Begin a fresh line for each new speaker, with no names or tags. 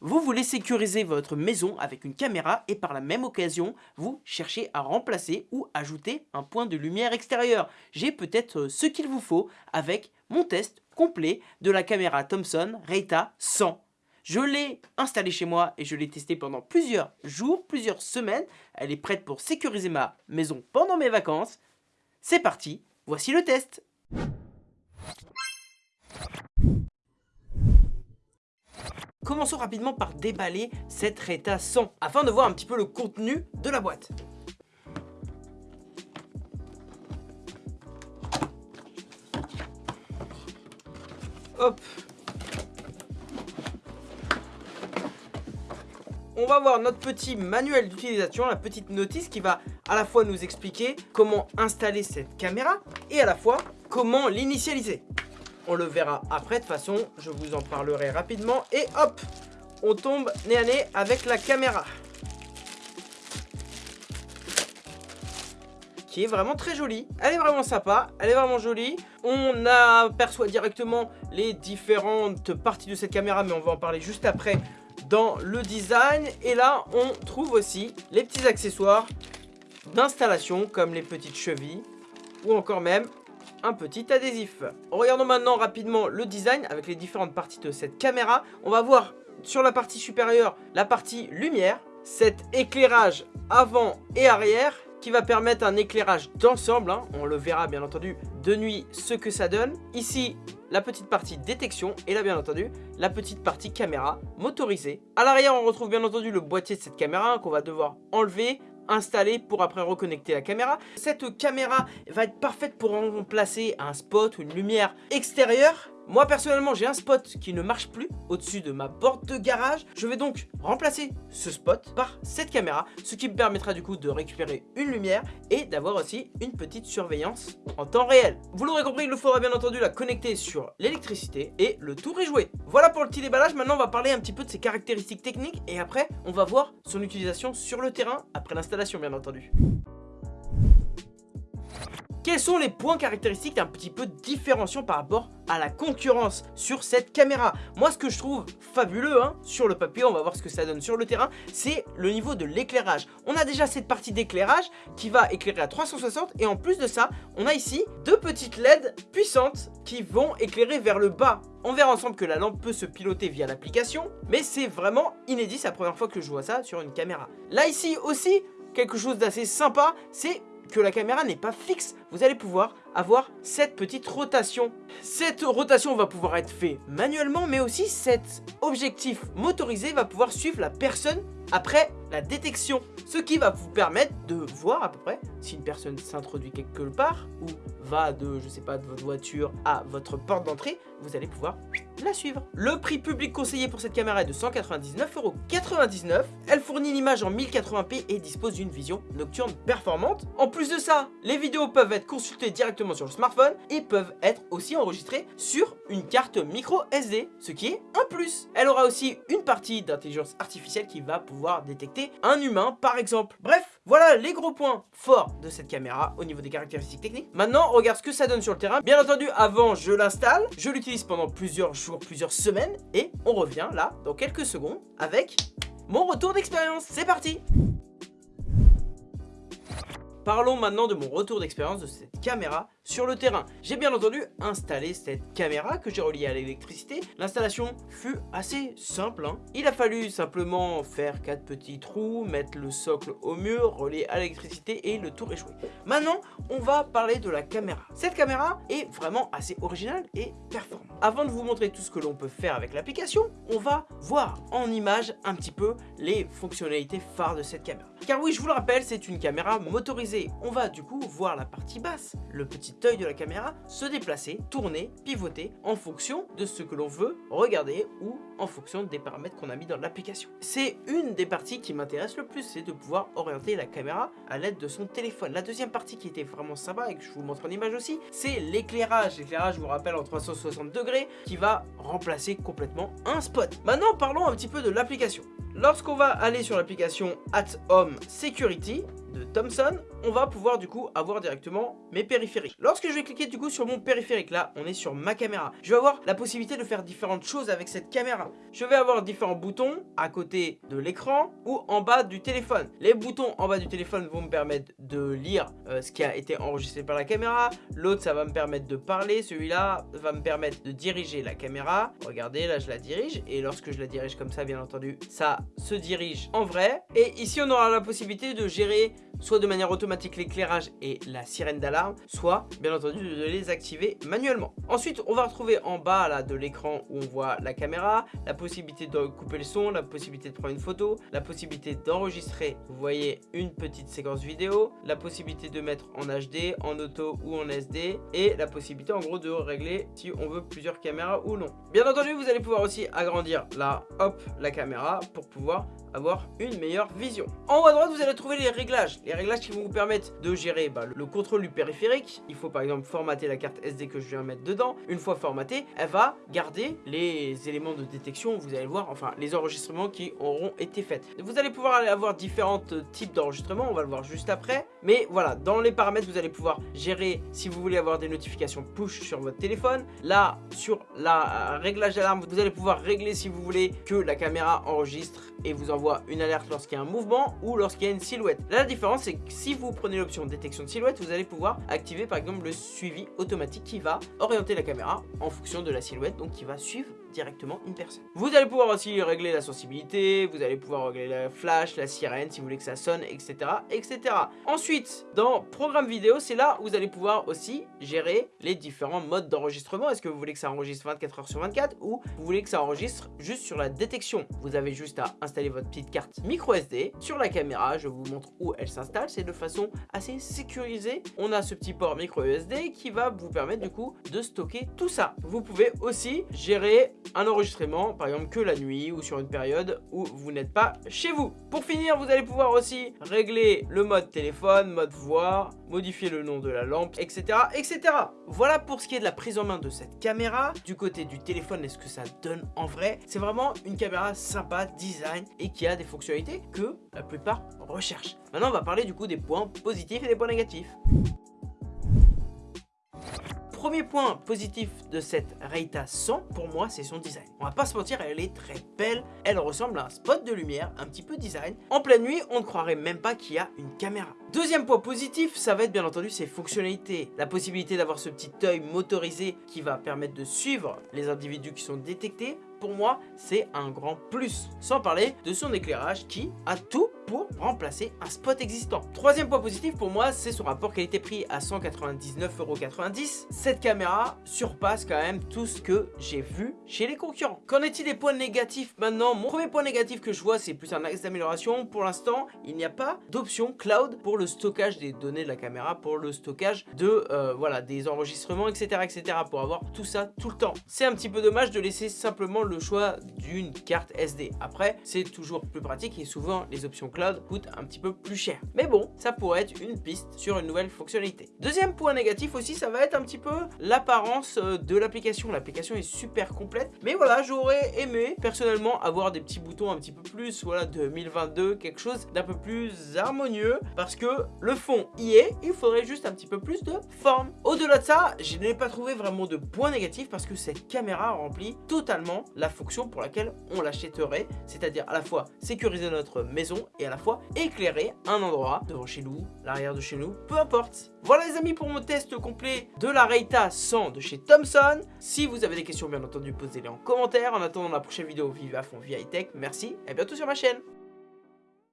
vous voulez sécuriser votre maison avec une caméra et par la même occasion, vous cherchez à remplacer ou ajouter un point de lumière extérieur. J'ai peut-être euh, ce qu'il vous faut avec mon test complet de la caméra Thomson Reita 100. Je l'ai installée chez moi et je l'ai testée pendant plusieurs jours, plusieurs semaines. Elle est prête pour sécuriser ma maison pendant mes vacances. C'est parti, voici le test Commençons rapidement par déballer cette Reta 100 afin de voir un petit peu le contenu de la boîte. Hop On va voir notre petit manuel d'utilisation, la petite notice qui va à la fois nous expliquer comment installer cette caméra et à la fois comment l'initialiser. On le verra après, de toute façon, je vous en parlerai rapidement. Et hop, on tombe nez à nez avec la caméra. Qui est vraiment très jolie. Elle est vraiment sympa, elle est vraiment jolie. On aperçoit directement les différentes parties de cette caméra, mais on va en parler juste après dans le design. Et là, on trouve aussi les petits accessoires d'installation, comme les petites chevilles, ou encore même un petit adhésif. Regardons maintenant rapidement le design avec les différentes parties de cette caméra. On va voir sur la partie supérieure la partie lumière, cet éclairage avant et arrière qui va permettre un éclairage d'ensemble. Hein. On le verra bien entendu de nuit ce que ça donne. Ici, la petite partie détection et là bien entendu la petite partie caméra motorisée. À l'arrière on retrouve bien entendu le boîtier de cette caméra qu'on va devoir enlever installé pour après reconnecter la caméra. Cette caméra va être parfaite pour remplacer un spot ou une lumière extérieure moi personnellement j'ai un spot qui ne marche plus au-dessus de ma porte de garage. Je vais donc remplacer ce spot par cette caméra, ce qui me permettra du coup de récupérer une lumière et d'avoir aussi une petite surveillance en temps réel. Vous l'aurez compris, il nous faudra bien entendu la connecter sur l'électricité et le tour est joué. Voilà pour le petit déballage, maintenant on va parler un petit peu de ses caractéristiques techniques et après on va voir son utilisation sur le terrain après l'installation bien entendu. Quels sont les points caractéristiques un petit peu différenciants par rapport à la concurrence sur cette caméra? Moi ce que je trouve fabuleux hein, sur le papier, on va voir ce que ça donne sur le terrain, c'est le niveau de l'éclairage. On a déjà cette partie d'éclairage qui va éclairer à 360 et en plus de ça, on a ici deux petites LED puissantes qui vont éclairer vers le bas. On verra ensemble que la lampe peut se piloter via l'application, mais c'est vraiment inédit, c'est la première fois que je vois ça sur une caméra. Là ici aussi, quelque chose d'assez sympa, c'est que la caméra n'est pas fixe, vous allez pouvoir avoir cette petite rotation. Cette rotation va pouvoir être faite manuellement, mais aussi cet objectif motorisé va pouvoir suivre la personne après la détection. Ce qui va vous permettre de voir à peu près si une personne s'introduit quelque part ou va de, je sais pas, de votre voiture à votre porte d'entrée, vous allez pouvoir la suivre. Le prix public conseillé pour cette caméra est de 199,99€. Elle fournit une image en 1080p et dispose d'une vision nocturne performante. En plus de ça, les vidéos peuvent être consultées directement sur le smartphone et peuvent être aussi enregistrées sur une carte micro SD, ce qui est un plus. Elle aura aussi une partie d'intelligence artificielle qui va pouvoir détecter un humain par exemple. Bref, voilà les gros points forts de cette caméra au niveau des caractéristiques techniques. Maintenant, regarde ce que ça donne sur le terrain. Bien entendu, avant je l'installe, je l'utilise pendant plusieurs jours, plusieurs semaines et on revient là dans quelques secondes avec mon retour d'expérience. C'est parti Parlons maintenant de mon retour d'expérience de cette caméra sur le terrain. J'ai bien entendu installé cette caméra que j'ai reliée à l'électricité. L'installation fut assez simple. Hein. Il a fallu simplement faire quatre petits trous, mettre le socle au mur, relier à l'électricité et le tour est joué. Maintenant, on va parler de la caméra. Cette caméra est vraiment assez originale et performante. Avant de vous montrer tout ce que l'on peut faire avec l'application, on va voir en image un petit peu les fonctionnalités phares de cette caméra. Car oui, je vous le rappelle, c'est une caméra motorisée on va du coup voir la partie basse, le petit de la caméra, se déplacer, tourner, pivoter en fonction de ce que l'on veut regarder ou en fonction des paramètres qu'on a mis dans l'application. C'est une des parties qui m'intéresse le plus, c'est de pouvoir orienter la caméra à l'aide de son téléphone. La deuxième partie qui était vraiment sympa et que je vous montre en image aussi, c'est l'éclairage. L'éclairage, je vous rappelle, en 360 degrés, qui va remplacer complètement un spot. Maintenant, parlons un petit peu de l'application. Lorsqu'on va aller sur l'application At Home Security, de Thomson, on va pouvoir du coup avoir directement mes périphériques. Lorsque je vais cliquer du coup sur mon périphérique, là on est sur ma caméra, je vais avoir la possibilité de faire différentes choses avec cette caméra. Je vais avoir différents boutons à côté de l'écran ou en bas du téléphone. Les boutons en bas du téléphone vont me permettre de lire euh, ce qui a été enregistré par la caméra. L'autre ça va me permettre de parler, celui-là va me permettre de diriger la caméra. Regardez là je la dirige et lorsque je la dirige comme ça bien entendu ça se dirige en vrai. Et ici on aura la possibilité de gérer soit de manière automatique l'éclairage et la sirène d'alarme, soit bien entendu de les activer manuellement. Ensuite, on va retrouver en bas là de l'écran où on voit la caméra, la possibilité de couper le son, la possibilité de prendre une photo, la possibilité d'enregistrer, vous voyez, une petite séquence vidéo, la possibilité de mettre en HD, en auto ou en SD, et la possibilité en gros de régler si on veut plusieurs caméras ou non. Bien entendu, vous allez pouvoir aussi agrandir là, hop, la caméra pour pouvoir avoir une meilleure vision. En haut à droite, vous allez trouver les réglages. Les réglages qui vont vous permettre de gérer bah, le contrôle du périphérique. Il faut par exemple formater la carte SD que je viens mettre dedans. Une fois formatée, elle va garder les éléments de détection, vous allez voir, enfin les enregistrements qui auront été faits. Vous allez pouvoir avoir différents types d'enregistrements, on va le voir juste après. Mais voilà, dans les paramètres, vous allez pouvoir gérer si vous voulez avoir des notifications push sur votre téléphone. Là, sur la réglage d'alarme, vous allez pouvoir régler si vous voulez que la caméra enregistre et vous envoie une alerte lorsqu'il y a un mouvement ou lorsqu'il y a une silhouette. La différence, c'est que si vous prenez l'option détection de silhouette, vous allez pouvoir activer par exemple le suivi automatique qui va orienter la caméra en fonction de la silhouette, donc qui va suivre directement une personne. Vous allez pouvoir aussi régler la sensibilité, vous allez pouvoir régler la flash, la sirène si vous voulez que ça sonne, etc. etc. Ensuite, dans programme vidéo, c'est là où vous allez pouvoir aussi gérer les différents modes d'enregistrement. Est-ce que vous voulez que ça enregistre 24 heures sur 24 ou vous voulez que ça enregistre juste sur la détection? Vous avez juste à installer votre petite carte micro SD sur la caméra. Je vous montre où elle s'installe. C'est de façon assez sécurisée. On a ce petit port micro SD qui va vous permettre du coup de stocker tout ça. Vous pouvez aussi gérer un enregistrement, par exemple que la nuit ou sur une période où vous n'êtes pas chez vous. Pour finir, vous allez pouvoir aussi régler le mode téléphone, mode voix, modifier le nom de la lampe, etc. etc. Voilà pour ce qui est de la prise en main de cette caméra. Du côté du téléphone, est-ce que ça donne en vrai? C'est vraiment une caméra sympa, design et qui a des fonctionnalités que la plupart recherchent. Maintenant, on va parler du coup des points positifs et des points négatifs premier point positif de cette Reita 100, pour moi, c'est son design. On va pas se mentir, elle est très belle. Elle ressemble à un spot de lumière, un petit peu design. En pleine nuit, on ne croirait même pas qu'il y a une caméra. Deuxième point positif, ça va être bien entendu ses fonctionnalités. La possibilité d'avoir ce petit œil motorisé qui va permettre de suivre les individus qui sont détectés pour moi, c'est un grand plus. Sans parler de son éclairage qui a tout pour remplacer un spot existant. Troisième point positif pour moi, c'est son rapport qualité-prix à 199,90€. Cette caméra surpasse quand même tout ce que j'ai vu chez les concurrents. Qu'en est-il des points négatifs maintenant? Mon premier point négatif que je vois, c'est plus un axe d'amélioration. Pour l'instant, il n'y a pas d'option cloud pour le stockage des données de la caméra, pour le stockage de euh, voilà des enregistrements, etc., etc., pour avoir tout ça tout le temps. C'est un petit peu dommage de laisser simplement le choix d'une carte SD. Après, c'est toujours plus pratique et souvent les options cloud coûtent un petit peu plus cher. Mais bon, ça pourrait être une piste sur une nouvelle fonctionnalité. Deuxième point négatif aussi, ça va être un petit peu l'apparence euh, de l'application. L'application est super complète, mais voilà, j'aurais aimé personnellement avoir des petits boutons un petit peu plus, voilà, 2022, quelque chose d'un peu plus harmonieux, parce que le fond y est, il faudrait juste un petit peu plus de forme. Au-delà de ça, je n'ai pas trouvé vraiment de points négatifs parce que cette caméra remplit totalement la fonction pour laquelle on l'achèterait, c'est-à-dire à la fois sécuriser notre maison à la fois éclairer un endroit devant chez nous, l'arrière de chez nous, peu importe. Voilà les amis pour mon test complet de la Reita 100 de chez Thomson. Si vous avez des questions bien entendu posez-les en commentaire. En attendant la prochaine vidéo vive à fond via high tech, merci et à bientôt sur ma chaîne.